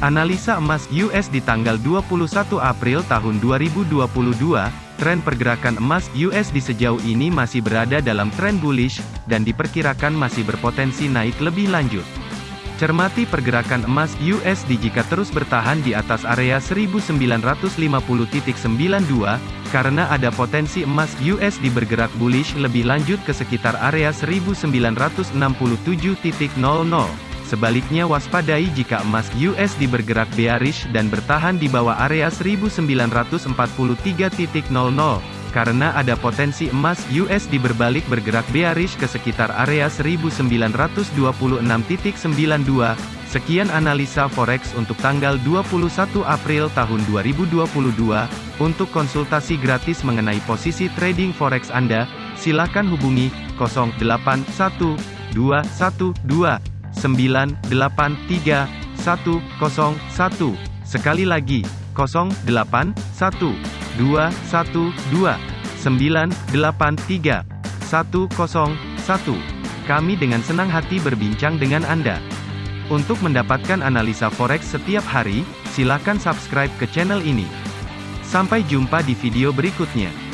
Analisa emas US di tanggal 21 April tahun 2022, tren pergerakan emas US di sejauh ini masih berada dalam tren bullish, dan diperkirakan masih berpotensi naik lebih lanjut. Cermati pergerakan emas USD jika terus bertahan di atas area 1950.92, karena ada potensi emas USD bergerak bullish lebih lanjut ke sekitar area 1967.00. Sebaliknya waspadai jika emas USD bergerak bearish dan bertahan di bawah area 1943.00, karena ada potensi emas USD berbalik bergerak bearish ke sekitar area 1926.92. Sekian analisa forex untuk tanggal 21 April tahun 2022. Untuk konsultasi gratis mengenai posisi trading forex Anda, silakan hubungi 081212 983 101. Sekali lagi, 08 1 2 1 2 983 101. Kami dengan senang hati berbincang dengan Anda. Untuk mendapatkan analisa forex setiap hari, silakan subscribe ke channel ini. Sampai jumpa di video berikutnya.